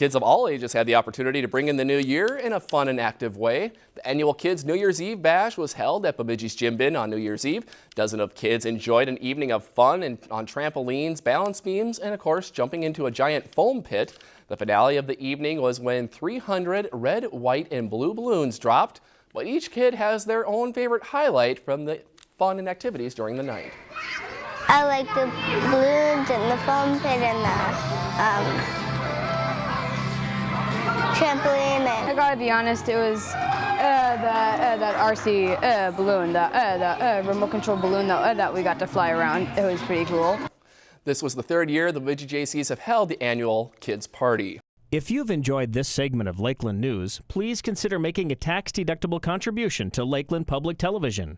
Kids of all ages had the opportunity to bring in the new year in a fun and active way. The annual Kids New Year's Eve Bash was held at Bemidji's Gym Bin on New Year's Eve. Dozens of kids enjoyed an evening of fun and on trampolines, balance beams, and of course jumping into a giant foam pit. The finale of the evening was when 300 red, white, and blue balloons dropped, but each kid has their own favorite highlight from the fun and activities during the night. I like the balloons and the foam pit and the um, trampoline. I gotta be honest, it was uh, the, uh, that RC uh, balloon, the, uh, the uh, remote control balloon that, uh, that we got to fly around. It was pretty cool. This was the third year the Bemidji Jaycees have held the annual Kids Party. If you've enjoyed this segment of Lakeland News, please consider making a tax-deductible contribution to Lakeland Public Television.